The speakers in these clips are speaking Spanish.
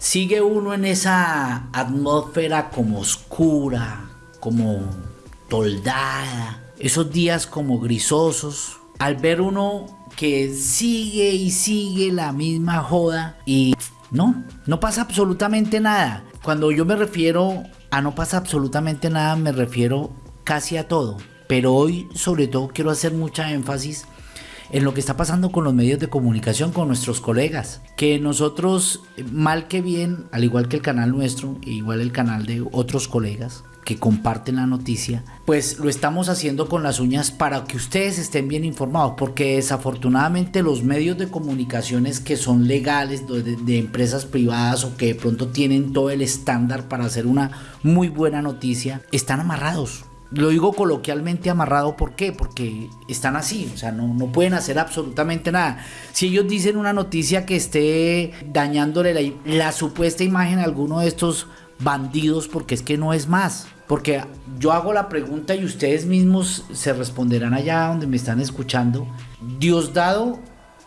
sigue uno en esa atmósfera como oscura, como toldada, esos días como grisosos, al ver uno que sigue y sigue la misma joda y no, no pasa absolutamente nada. Cuando yo me refiero a no pasa absolutamente nada, me refiero casi a todo. Pero hoy sobre todo quiero hacer mucha énfasis en lo que está pasando con los medios de comunicación, con nuestros colegas. Que nosotros, mal que bien, al igual que el canal nuestro, igual el canal de otros colegas, que comparten la noticia, pues lo estamos haciendo con las uñas para que ustedes estén bien informados, porque desafortunadamente los medios de comunicaciones que son legales de, de, empresas privadas o que de pronto tienen todo el estándar para hacer una muy buena noticia, están amarrados lo digo coloquialmente amarrado, ¿por qué? Porque están así, o sea, no, no, pueden hacer absolutamente nada. Si ellos dicen una noticia que esté dañándole la, la, supuesta imagen a alguno de estos bandidos, porque es que no es más. Porque yo hago la pregunta y ustedes mismos se responderán allá donde me están escuchando. Diosdado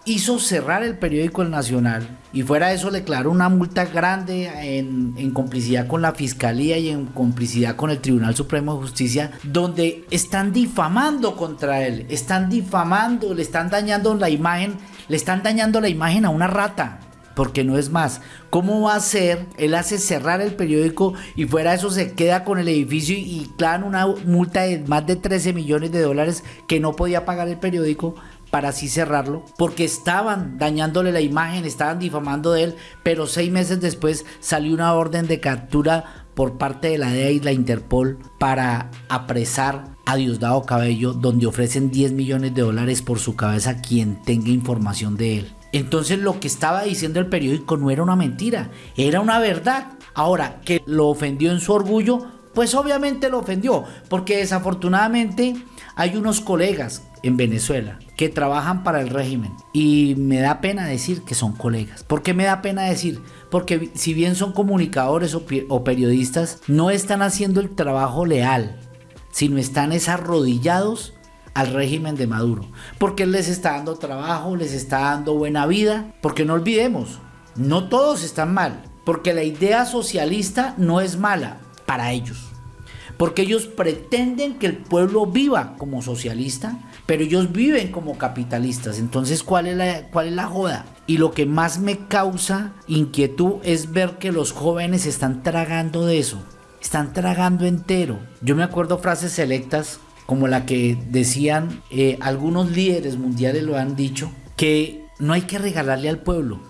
hizo cerrar el periódico El Nacional y fuera de eso le declaró una multa grande en, en, complicidad con la Fiscalía y en complicidad con el Tribunal Supremo de Justicia, donde están difamando contra él, están difamando, le están dañando la imagen, le están dañando la imagen a una rata. Porque no es más, ¿cómo va a ser? Él hace cerrar el periódico y fuera de eso se queda con el edificio y clavan una multa de más de 13 millones de dólares que no podía pagar el periódico para así cerrarlo, porque estaban dañándole la imagen, estaban difamando de él, pero seis meses después salió una orden de captura por parte de la DEA y la Interpol para apresar a Diosdado Cabello, donde ofrecen 10 millones de dólares por su cabeza quien tenga información de él. Entonces lo que estaba diciendo el periódico no era una mentira, era una verdad. Ahora, que lo ofendió en su orgullo, pues obviamente lo ofendió, porque desafortunadamente hay unos colegas en Venezuela que trabajan para el régimen y me da pena decir que son colegas. ¿Por qué me da pena decir? Porque si bien son comunicadores o, periodistas, no están haciendo el trabajo leal, sino están arrodillados al régimen de Maduro. Porque él les está dando trabajo, les está dando buena vida. Porque no olvidemos, no todos están mal. Porque la idea socialista no es mala para ellos porque ellos pretenden que el pueblo viva como socialista, pero ellos viven como capitalistas. Entonces, ¿cuál es la, cuál es la joda? Y lo que más me causa inquietud es ver que los jóvenes están tragando de eso, están tragando entero. Yo me acuerdo frases selectas como la que decían eh, algunos líderes mundiales lo han dicho, que no hay que regalarle al pueblo,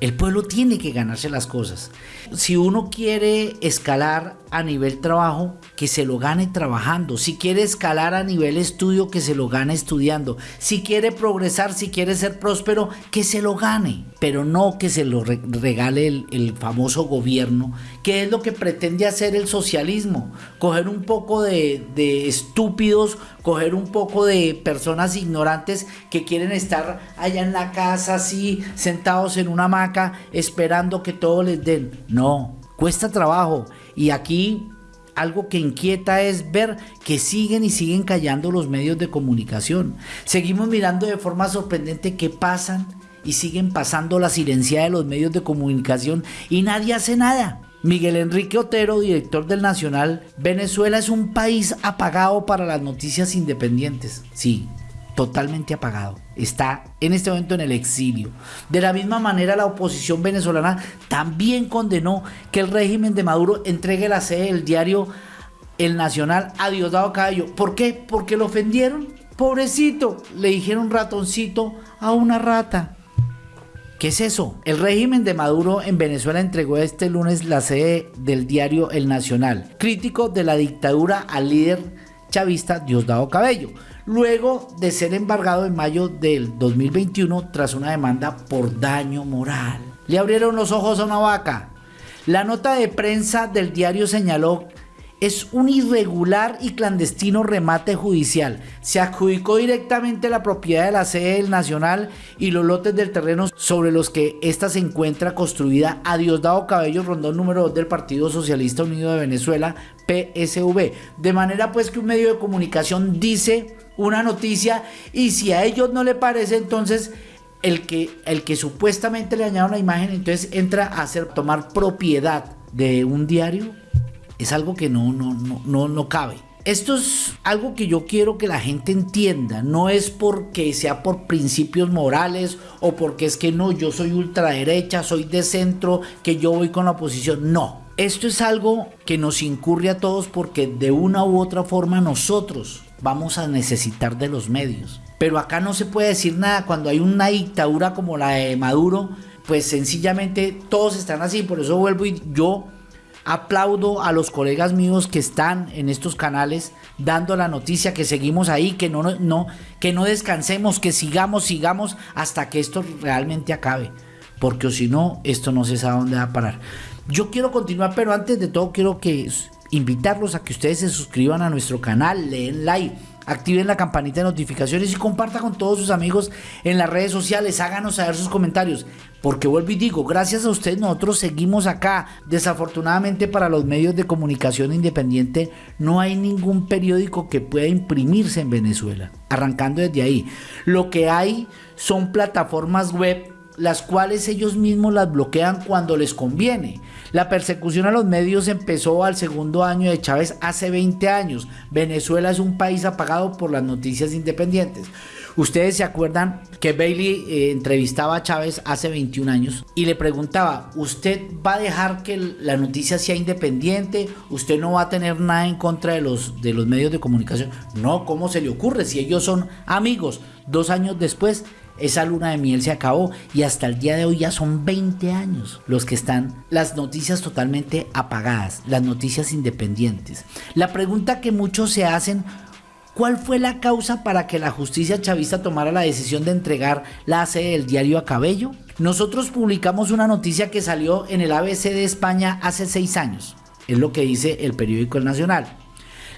el pueblo tiene que ganarse las cosas. Si uno quiere escalar a nivel trabajo, que se lo gane trabajando. Si quiere escalar a nivel estudio, que se lo gane estudiando. Si quiere progresar, si quiere ser próspero, que se lo gane. Pero no que se lo regale el, famoso gobierno, que es lo que pretende hacer el socialismo. Coger un poco de, de estúpidos, coger un poco de personas ignorantes que quieren estar allá en la casa así, sentados en una hamaca, esperando que todo les den. No, cuesta trabajo. Y aquí algo que inquieta es ver que siguen y siguen callando los medios de comunicación. Seguimos mirando de forma sorprendente que pasan y siguen pasando la silencia de los medios de comunicación y nadie hace nada. Miguel Enrique Otero, director del Nacional, Venezuela es un país apagado para las noticias independientes. Sí, totalmente apagado. Está en este momento en el exilio. De la misma manera, la oposición venezolana también condenó que el régimen de Maduro entregue la sede del diario El Nacional a Diosdado Cabello. ¿Por qué? Porque lo ofendieron. Pobrecito, le dijeron ratoncito a una rata. ¿Qué es eso? El régimen de Maduro en Venezuela entregó este lunes la sede del diario El Nacional, crítico de la dictadura al líder chavista Diosdado Cabello luego de ser embargado en mayo del 2021 tras una demanda por daño moral. Le abrieron los ojos a una vaca. La nota de prensa del diario señaló es un irregular y clandestino remate judicial. Se adjudicó directamente la propiedad de la sede del Nacional y los lotes del terreno sobre los que ésta se encuentra construida a Diosdado Cabello Rondón número 2 del Partido Socialista Unido de Venezuela, PSV. De manera pues que un medio de comunicación dice una noticia y si a ellos no le parece entonces el que, el que supuestamente le dañaron la imagen, entonces entra a hacer, tomar propiedad de un diario, es algo que no, no, no, no, no cabe. Esto es algo que yo quiero que la gente entienda. No es porque sea por principios morales o porque es que no, yo soy ultraderecha, soy de centro, que yo voy con la oposición. No. Esto es algo que nos incurre a todos porque de una u otra forma nosotros vamos a necesitar de los medios. Pero acá no se puede decir nada cuando hay una dictadura como la de Maduro, pues sencillamente todos están así. Por eso vuelvo y yo aplaudo a los colegas míos que están en estos canales dando la noticia, que seguimos ahí, que no, no, que no descansemos, que sigamos, sigamos hasta que esto realmente acabe. Porque si no, esto no se sabe dónde va a parar. Yo quiero continuar, pero antes de todo quiero que invitarlos a que ustedes se suscriban a nuestro canal, leen like activen la campanita de notificaciones y comparta con todos sus amigos en las redes sociales, háganos saber sus comentarios, porque vuelvo y digo, gracias a ustedes nosotros seguimos acá. Desafortunadamente para los medios de comunicación independiente no hay ningún periódico que pueda imprimirse en Venezuela, arrancando desde ahí. Lo que hay son plataformas web las cuales ellos mismos las bloquean cuando les conviene. La persecución a los medios empezó al segundo año de Chávez hace 20 años. Venezuela es un país apagado por las noticias independientes. Ustedes se acuerdan que Bailey eh, entrevistaba a Chávez hace 21 años y le preguntaba, ¿usted va a dejar que la noticia sea independiente? ¿Usted no va a tener nada en contra de los, de los medios de comunicación? No, ¿cómo se le ocurre? Si ellos son amigos. Dos años después, esa luna de miel se acabó y hasta el día de hoy ya son 20 años los que están las noticias totalmente apagadas, las noticias independientes. La pregunta que muchos se hacen, ¿cuál fue la causa para que la justicia chavista tomara la decisión de entregar la sede del diario a Cabello? Nosotros publicamos una noticia que salió en el ABC de España hace seis años, es lo que dice el periódico El Nacional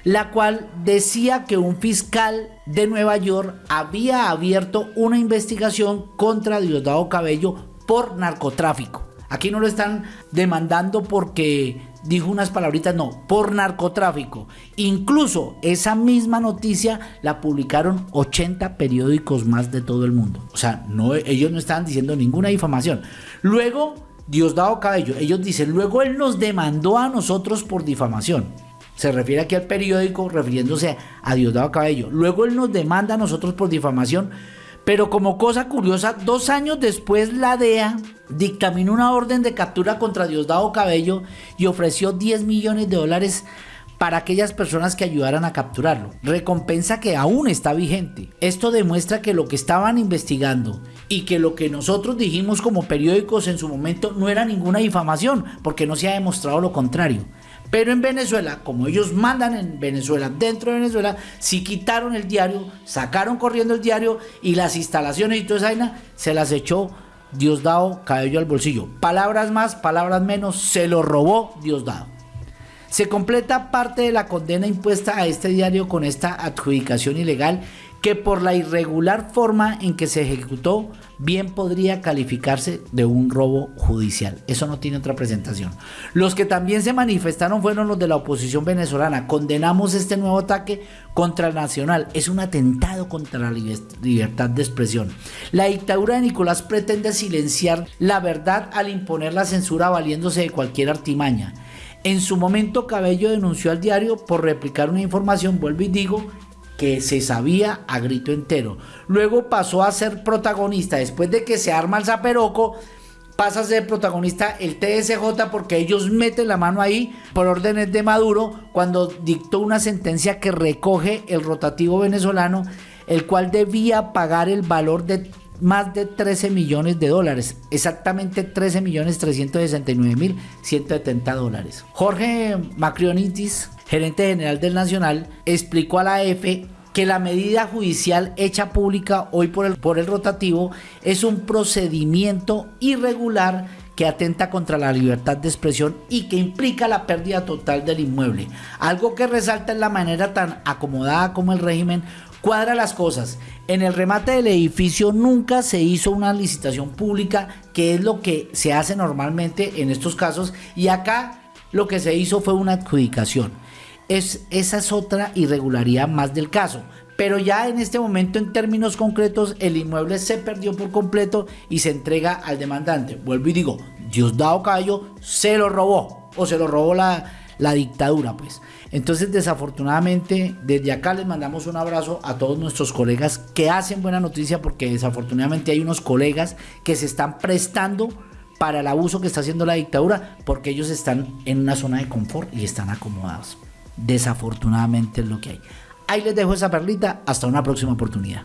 la cual decía que un fiscal de Nueva York había abierto una investigación contra Diosdado Cabello por narcotráfico. Aquí no lo están demandando porque dijo unas palabritas, no, por narcotráfico. Incluso esa misma noticia la publicaron 80 periódicos más de todo el mundo. O sea, no, ellos no estaban diciendo ninguna difamación. Luego, Diosdado Cabello, ellos dicen, luego él nos demandó a nosotros por difamación. Se refiere aquí al periódico refiriéndose a Diosdado Cabello. Luego él nos demanda a nosotros por difamación, pero como cosa curiosa, dos años después la DEA dictaminó una orden de captura contra Diosdado Cabello y ofreció 10 millones de dólares para aquellas personas que ayudaran a capturarlo. Recompensa que aún está vigente. Esto demuestra que lo que estaban investigando y que lo que nosotros dijimos como periódicos en su momento no era ninguna difamación, porque no se ha demostrado lo contrario. Pero en Venezuela, como ellos mandan en Venezuela, dentro de Venezuela, sí quitaron el diario, sacaron corriendo el diario y las instalaciones y toda esa vaina se las echó Diosdado cabello al bolsillo. Palabras más, palabras menos, se lo robó Diosdado. Se completa parte de la condena impuesta a este diario con esta adjudicación ilegal que por la irregular forma en que se ejecutó bien podría calificarse de un robo judicial. Eso no tiene otra presentación. Los que también se manifestaron fueron los de la oposición venezolana. Condenamos este nuevo ataque contra el nacional. Es un atentado contra la libertad de expresión. La dictadura de Nicolás pretende silenciar la verdad al imponer la censura valiéndose de cualquier artimaña. En su momento Cabello denunció al diario por replicar una información, vuelvo y digo, que se sabía a grito entero. Luego pasó a ser protagonista, después de que se arma el zaperoco, pasa a ser protagonista el TSJ porque ellos meten la mano ahí por órdenes de Maduro cuando dictó una sentencia que recoge el rotativo venezolano, el cual debía pagar el valor de más de 13 millones de dólares, exactamente 13 millones 369 mil 170 dólares. Jorge Macrionitis gerente general del Nacional, explicó a la EFE que la medida judicial hecha pública hoy por el, por el rotativo es un procedimiento irregular que atenta contra la libertad de expresión y que implica la pérdida total del inmueble. Algo que resalta en la manera tan acomodada como el régimen cuadra las cosas. En el remate del edificio nunca se hizo una licitación pública, que es lo que se hace normalmente en estos casos, y acá lo que se hizo fue una adjudicación. Es, esa es otra irregularidad más del caso. pero ya en este momento en términos concretos el inmueble se perdió por completo y se entrega al demandante. Vuelvo y digo, Diosdado Cayo se lo robó o se lo robó la, la dictadura, pues. Entonces, desafortunadamente, desde acá les mandamos un abrazo a todos nuestros colegas que hacen buena noticia porque desafortunadamente hay unos colegas que se están prestando para el abuso que está haciendo la dictadura porque ellos están en una zona de confort y están acomodados. Desafortunadamente es lo que hay. Ahí les dejo esa perlita. Hasta una próxima oportunidad.